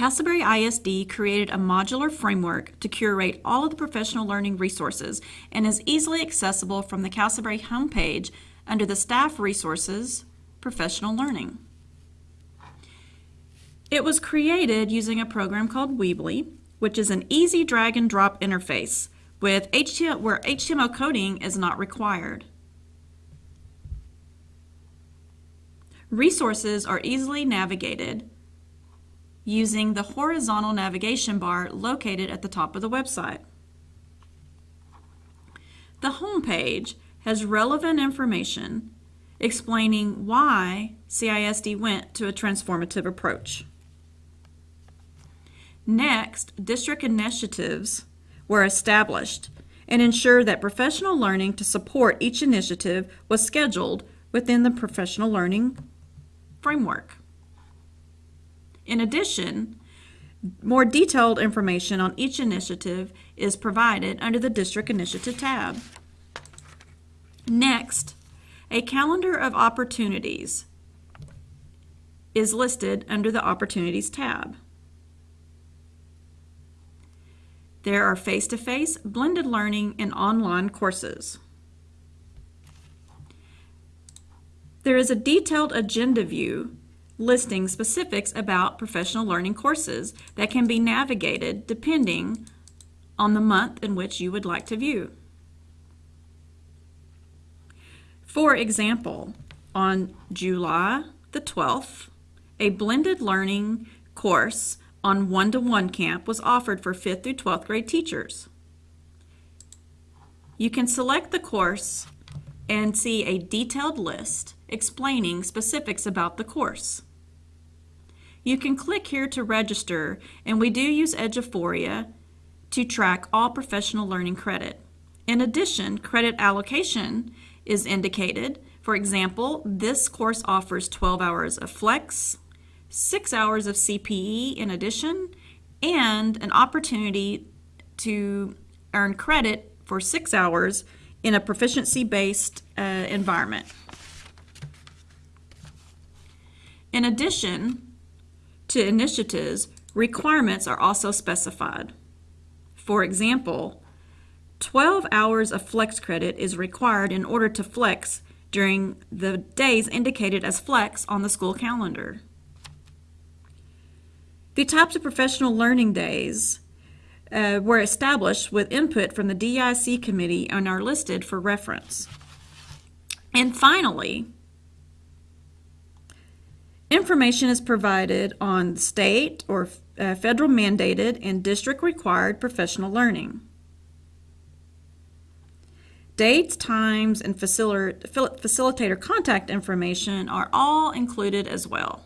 Castleberry ISD created a modular framework to curate all of the professional learning resources and is easily accessible from the Castleberry homepage under the Staff Resources, Professional Learning. It was created using a program called Weebly, which is an easy drag and drop interface with HTML, where HTML coding is not required. Resources are easily navigated using the horizontal navigation bar located at the top of the website. The home page has relevant information explaining why CISD went to a transformative approach. Next, district initiatives were established and ensured that professional learning to support each initiative was scheduled within the professional learning framework. In addition, more detailed information on each initiative is provided under the District Initiative tab. Next, a calendar of opportunities is listed under the Opportunities tab. There are face-to-face, -face, blended learning, and online courses. There is a detailed agenda view listing specifics about professional learning courses that can be navigated depending on the month in which you would like to view. For example, on July the 12th, a blended learning course on one-to-one -one camp was offered for 5th through 12th grade teachers. You can select the course and see a detailed list explaining specifics about the course. You can click here to register, and we do use Eduphoria to track all professional learning credit. In addition, credit allocation is indicated. For example, this course offers 12 hours of flex, 6 hours of CPE in addition, and an opportunity to earn credit for 6 hours in a proficiency-based uh, environment. In addition, to initiatives, requirements are also specified. For example, 12 hours of flex credit is required in order to flex during the days indicated as flex on the school calendar. The types of professional learning days uh, were established with input from the DIC committee and are listed for reference. And finally, Information is provided on state or uh, federal mandated and district required professional learning. Dates, times, and facilitator contact information are all included as well.